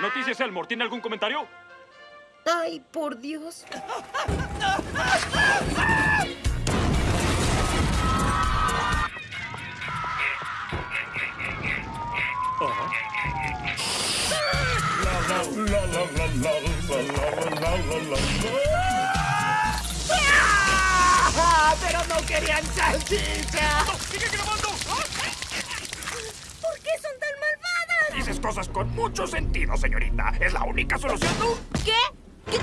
Noticias Elmore, ¿tiene algún comentario? Ay, por Dios. ¡Pero no querían salchicha! ¡Sigue Dices cosas con mucho sentido, señorita. Es la única solución. ¿Qué? ¿Qué?